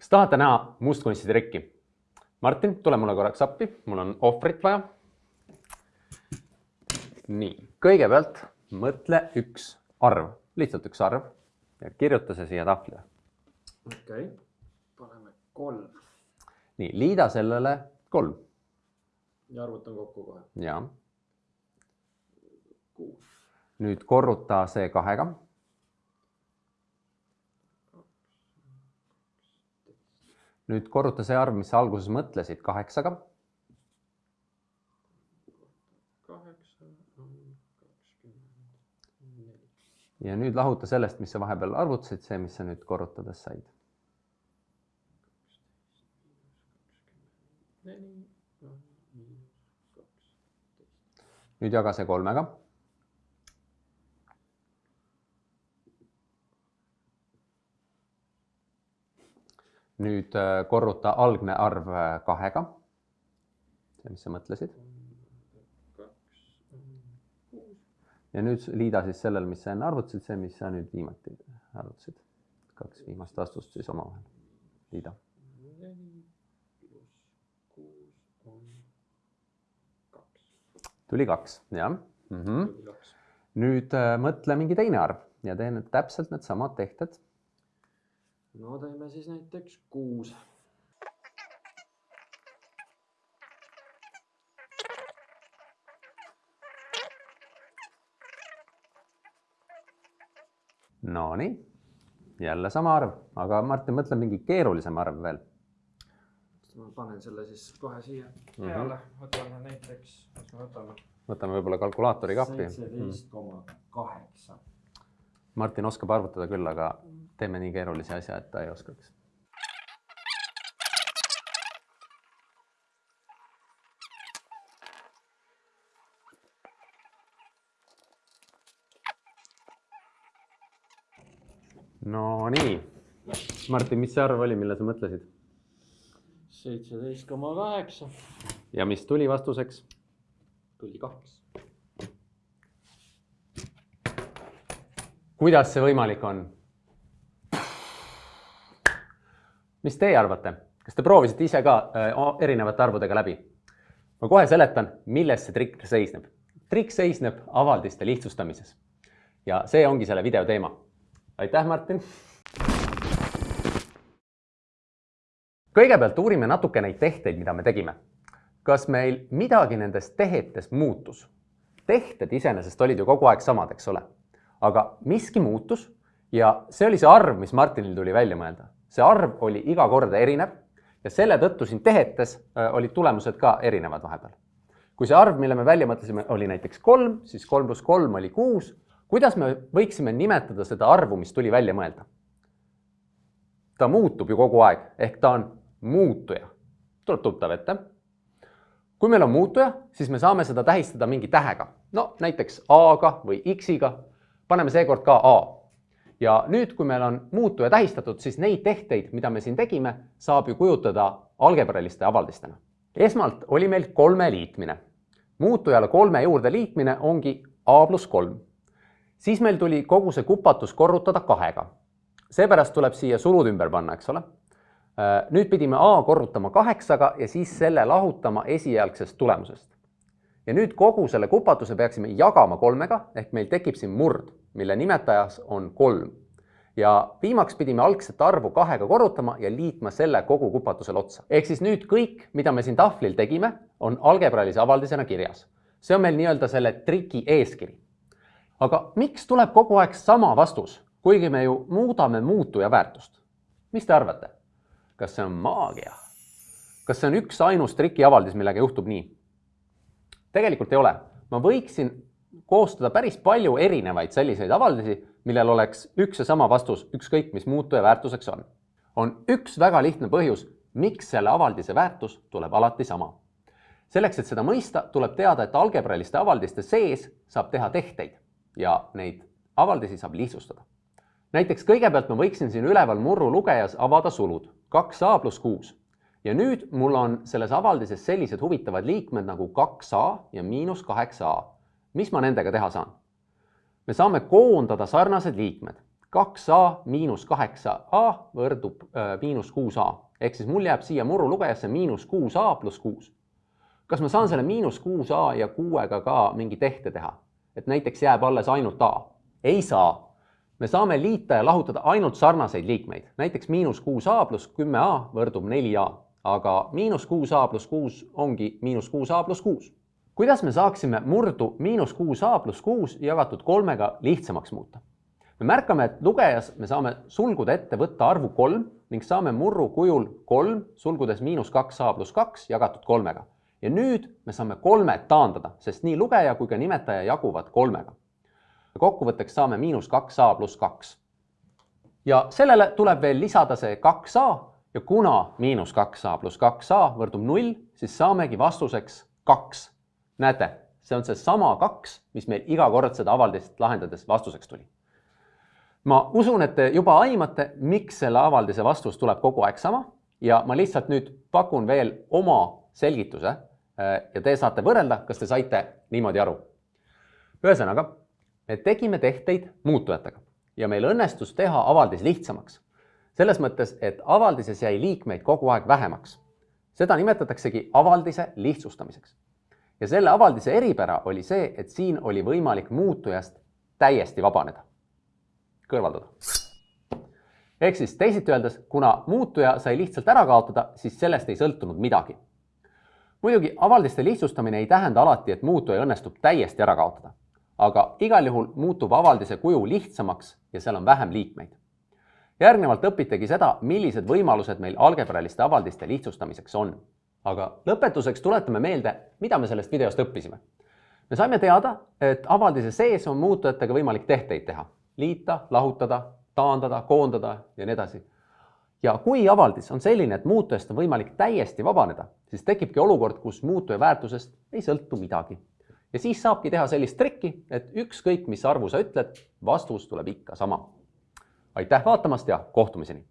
kas tahate näha mustkunstide trikki? Martin, tule mulle korraks appi, mul on ohvrit vaja. nii, kõigepealt mõtle üks arv, lihtsalt üks arv ja kirjuta see siia tahvlile. okei okay., paneme kolm. nii, liida sellele kolm. ja arvutan kokku kohe. ja. kuus. nüüd korruta see kahega nüüd korruta see arv, mis sa alguses mõtlesid, kaheksaga. kaheksa on kakskümmend neli. ja nüüd lahuta sellest, mis sa vahepeal arvutasid, see, mis sa nüüd korrutades said. nüüd jaga see kolmega nüüd äh, korruta algne arv äh, kahega. see, mis sa mõtlesid. ja nüüd liida siis sellele, mis sa enne arvutasid, see, mis sa nüüd viimati arvutasid. kaks viimast vastust siis omavahel. liida. tuli kaks, jah mm. -hmm. nüüd äh, mõtle mingi teine arv ja tee nüüd täpselt needsamad tehted no teeme siis näiteks kuus. Nonii, jälle sama arv, aga Martin, mõtle mingi keerulisem arv veel. ma panen selle siis kohe siia Mhm. peale, võtame näiteks, mis me võtame? võtame võib-olla kalkulaatori kappi. seitseteist koma kaheksa. Martin oskab arvutada küll, aga teeme nii keerulise asja, et ta ei oskaks. Nonii, Martin, mis see arv oli, mille sa mõtlesid seitseteist koma kaheksa, ja mis tuli vastuseks? tuli kaks. kuidas see võimalik on? Mis teie arvate, kas te proovisite ise ka äh, erinevate arvudega läbi? ma kohe seletan, milles see trikk seisneb. trikk seisneb avaldiste lihtsustamises ja see ongi selle video teema. aitäh, Martin. kõigepealt uurime natuke neid tehteid, mida me tegime. kas meil midagi nendest tehetes muutus? tehted iseenesest olid ju kogu aeg samad, eks ole aga miski muutus ja see oli see arv, mis Martinil tuli välja mõelda. See arv oli iga kord erinev ja selle tõttu siin tehetes olid tulemused ka erinevad vahepeal. kui see arv, mille me välja mõtlesime, oli näiteks kolm, siis kolm pluss kolm oli kuus. kuidas me võiksime nimetada seda arvu, mis tuli välja mõelda? ta muutub ju kogu aeg, ehk ta on muutuja. tuleb tuttav ette. kui meil on muutuja, siis me saame seda tähistada mingi tähega, no näiteks A-ga või X-iga paneme seekord ka A. ja nüüd, kui meil on muutuja tähistatud, siis neid tehteid, mida me siin tegime, saab ju kujutada algebraliste avaldistena. esmalt oli meil kolme liitmine. muutujale kolme juurde liitmine ongi A pluss kolm. siis meil tuli kogu see kupatus korrutada kahega. seepärast tuleb siia sulud ümber panna, eks ole. nüüd pidime A korrutama kaheksaga ja siis selle lahutama esialgsest tulemusest ja nüüd kogu selle kupatuse peaksime jagama kolmega ehk meil tekib siin murd, mille nimetajas on kolm. ja viimaks pidime algset arvu kahega korrutama ja liitma selle kogu kupatusele otsa. ehk siis nüüd kõik, mida me siin tahvlil tegime, on algebralise avaldisena kirjas. see on meil nii-öelda selle triki eeskiri. aga miks tuleb kogu aeg sama vastus, kuigi me ju muudame muutuja väärtust? mis te arvate? kas see on maagia? kas see on üks ainus trikiavaldis, millega juhtub nii? tegelikult ei ole. ma võiksin koostada päris palju erinevaid selliseid avaldusi, millel oleks üks ja sama vastus, ükskõik mis muutuja väärtuseks on. on üks väga lihtne põhjus, miks selle avaldise väärtus tuleb alati sama. selleks, et seda mõista, tuleb teada, et algebraliste avaldiste sees saab teha tehteid ja neid avaldisi saab lihtsustada. näiteks kõigepealt ma võiksin siin üleval murru lugejas avada sulud kaks A pluss kuus ja nüüd mul on selles avaldises sellised huvitavad liikmed nagu kaks A ja miinus kaheksa A. mis ma nendega teha saan? me saame koondada sarnased liikmed. kaks A miinus kaheksa A võrdub äh, miinus kuus A ehk siis mul jääb siia murulugejasse miinus kuus A pluss kuus. kas ma saan selle miinus kuus A ja kuuega ka mingi tehte teha, et näiteks jääb alles ainult A? ei saa. me saame liita ja lahutada ainult sarnaseid liikmeid, näiteks miinus kuus A pluss kümme A võrdub neli A, aga miinus kuus A pluss kuus ongi miinus kuus A pluss kuus kuidas me saaksime murdu miinus kuus A pluss kuus jagatud kolmega lihtsamaks muuta? me märkame, et lugejas me saame sulgude ette võtta arvu kolm ning saame murru kujul kolm sulgudes miinus kaks A pluss kaks jagatud kolmega. ja nüüd me saame kolmed taandada, sest nii lugeja kui ka nimetaja jaguvad kolmega. kokkuvõtteks saame miinus kaks A pluss kaks. ja sellele tuleb veel lisada see kaks A ja kuna miinus kaks A pluss kaks A võrdub null, siis saamegi vastuseks kaks näete, see on seesama kaks, mis meil iga kord seda avaldist lahendades vastuseks tuli. ma usun, et te juba aimate, miks selle avaldise vastus tuleb kogu aeg sama ja ma lihtsalt nüüd pakun veel oma selgituse äh, ja te saate võrrelda, kas te saite niimoodi aru. ühesõnaga, me tegime tehteid muutujatega ja meil õnnestus teha avaldis lihtsamaks. selles mõttes, et avaldises jäi liikmeid kogu aeg vähemaks. seda nimetataksegi avaldise lihtsustamiseks ja selle avaldise eripära oli see, et siin oli võimalik muutujast täiesti vabaneda, kõrvaldada. ehk siis teisiti öeldes, kuna muutuja sai lihtsalt ära kaotada, siis sellest ei sõltunud midagi. muidugi avaldiste lihtsustamine ei tähenda alati, et muutuja õnnestub täiesti ära kaotada, aga igal juhul muutub avaldise kuju lihtsamaks ja seal on vähem liikmeid. järgnevalt õpitegi seda, millised võimalused meil algebraliste avaldiste lihtsustamiseks on aga lõpetuseks tuletame meelde, mida me sellest videost õppisime. me saime teada, et avaldise sees on muutujatega võimalik tehteid teha, liita, lahutada, taandada, koondada ja nii edasi. ja kui avaldis on selline, et muutujast on võimalik täiesti vabaneda, siis tekibki olukord, kus muutuja väärtusest ei sõltu midagi. ja siis saabki teha sellist trikki, et ükskõik, mis arvu sa ütled, vastus tuleb ikka sama. aitäh vaatamast ja kohtumiseni